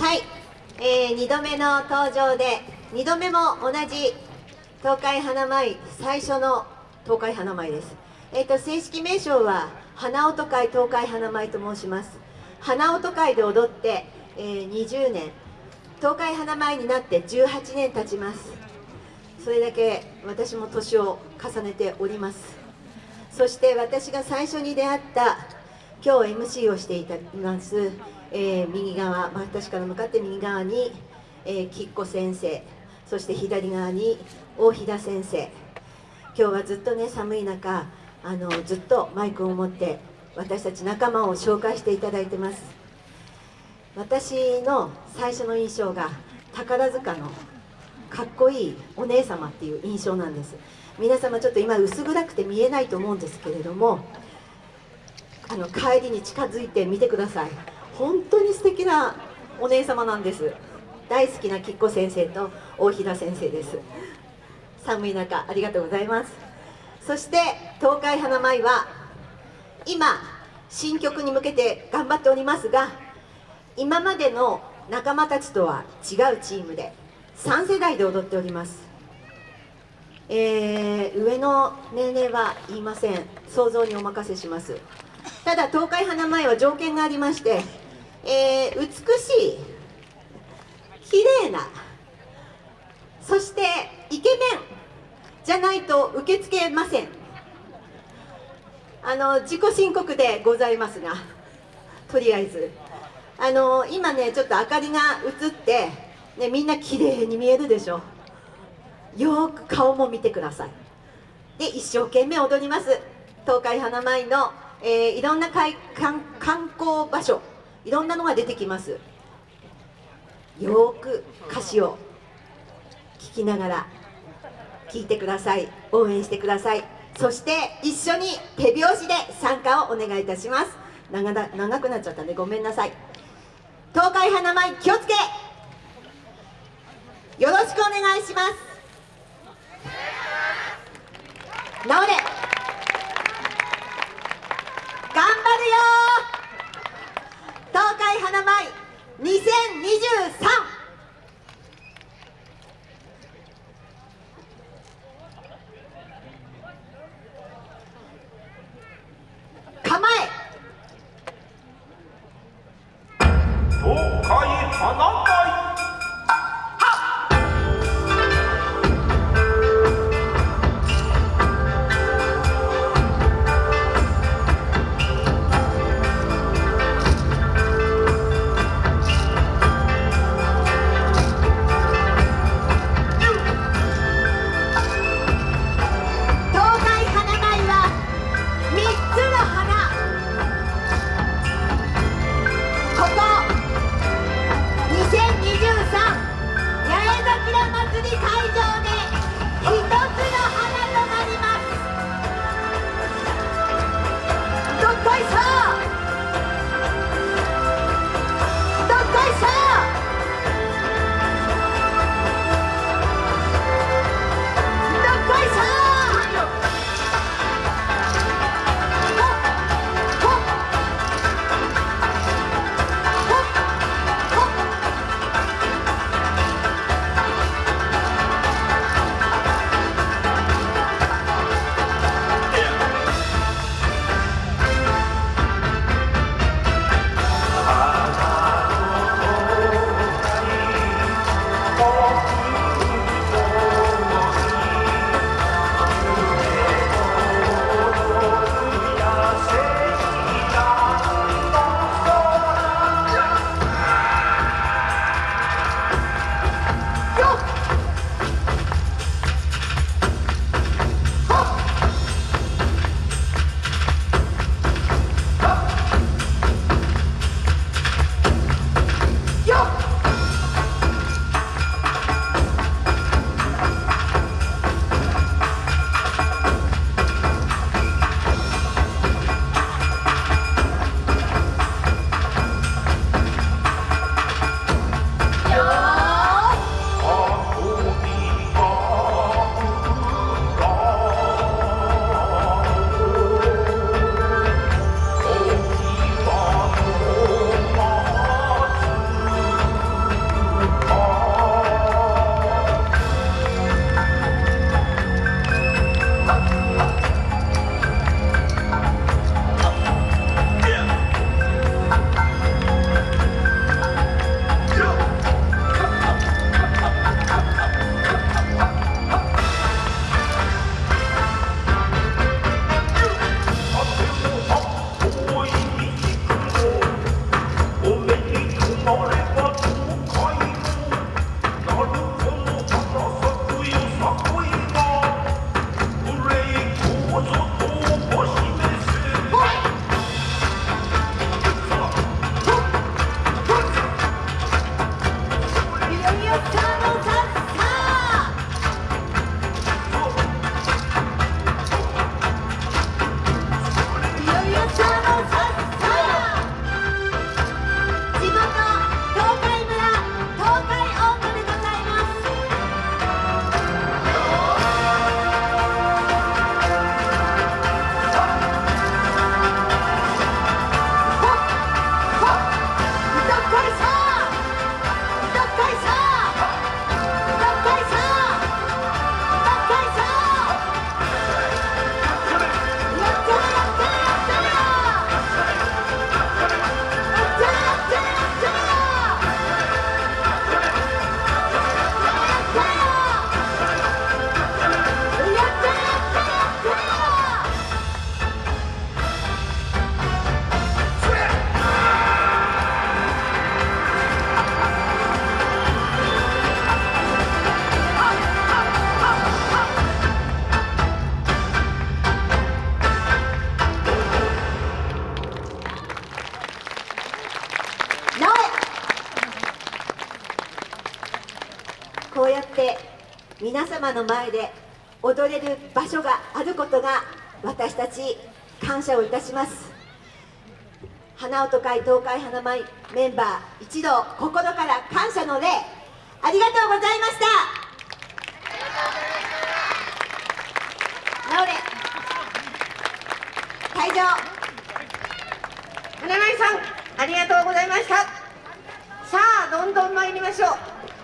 はい、えー、2度目の登場で2度目も同じ東海花舞最初の東海花舞です。えっ、ー、と正式名称は花音会東海花舞と申します。花音会で踊って、えー、20年東海花舞になって18年経ちます。それだけ私も年を重ねております。そして私が最初に出会った今日 MC をしていたいます、えー、右側私から向かって右側に、えー、きっこ先生。そして左側に大飛田先生。今日はずっとね寒い中あのずっとマイクを持って私たち仲間を紹介していただいてます。私の最初の印象が宝塚のかっこいいお姉様っていう印象なんです。皆様ちょっと今薄暗くて見えないと思うんですけれどもあの帰りに近づいてみてください。本当に素敵なお姉様なんです。大好きなきっこ先生と大平先生です。寒い中ありがとうございます。そして東海花舞は今新曲に向けて頑張っておりますが今までの仲間たちとは違うチームで3世代で踊っております、えー、上の年齢は言いません。想像にお任せします。ただ東海花舞は条件がありまして、えー、美しい綺麗なそしてイケメンじゃないと受け付けません。あの自己申告でございますがとりあえず。あの今ねちょっと明かりが映って、ね、みんな綺麗に見えるでしょ。よく顔も見てください。で一生懸命踊ります。東海花舞の、えー、いろんな観光場所いろんなのが出てきます。よく歌詞を聞きながら聞いてください。応援してください。そして一緒に手拍子で参加をお願いいたします。長だ長くなっちゃったんでごめんなさい。東海花舞気をつけ。よろしくお願いします。治れ。花舞2023ひ祭り会場で一つの皆様の前で踊れる場所があることが私たち感謝をいたします。花音会東海花舞メンバー一同心から感謝の礼ありがとうございました。直れ。退場。花舞さんありがとうございました。さあどんどん参りましょう。